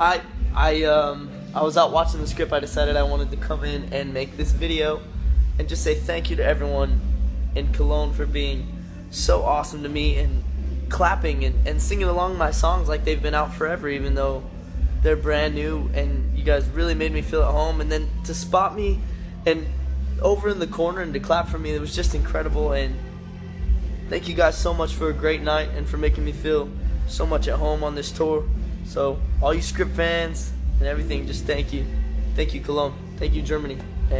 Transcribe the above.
I I um I was out watching the script. I decided I wanted to come in and make this video and just say thank you to everyone in Cologne for being so awesome to me and clapping and, and singing along my songs like they've been out forever, even though they're brand new. And you guys really made me feel at home. And then to spot me and over in the corner and to clap for me, it was just incredible. And thank you guys so much for a great night and for making me feel so much at home on this tour. So, all you script fans and everything, just thank you. Thank you, Cologne. Thank you, Germany. And